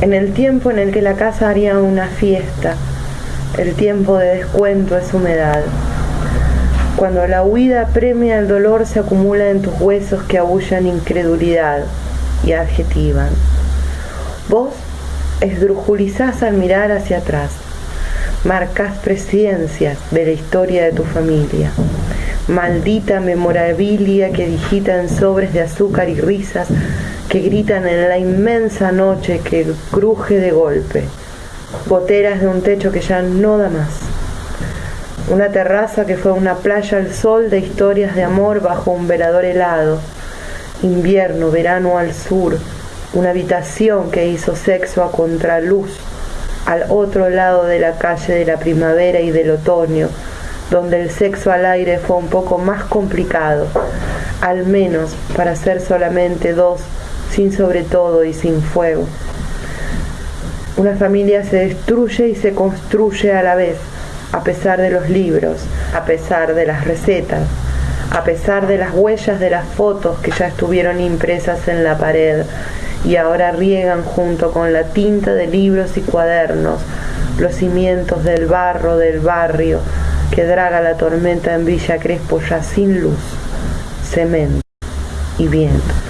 En el tiempo en el que la casa haría una fiesta, el tiempo de descuento es humedad. Cuando la huida premia el dolor se acumula en tus huesos que abullan incredulidad y adjetivan. Vos esdrujulizás al mirar hacia atrás, marcas presencias de la historia de tu familia. Maldita memorabilia que digita en sobres de azúcar y risas que gritan en la inmensa noche que cruje de golpe. Goteras de un techo que ya no da más. Una terraza que fue una playa al sol de historias de amor bajo un velador helado. Invierno, verano al sur. Una habitación que hizo sexo a contraluz al otro lado de la calle de la primavera y del otoño, donde el sexo al aire fue un poco más complicado, al menos para ser solamente dos, sin sobre todo y sin fuego. Una familia se destruye y se construye a la vez, a pesar de los libros, a pesar de las recetas, a pesar de las huellas de las fotos que ya estuvieron impresas en la pared y ahora riegan junto con la tinta de libros y cuadernos los cimientos del barro del barrio que draga la tormenta en Villa Crespo ya sin luz, cemento y viento.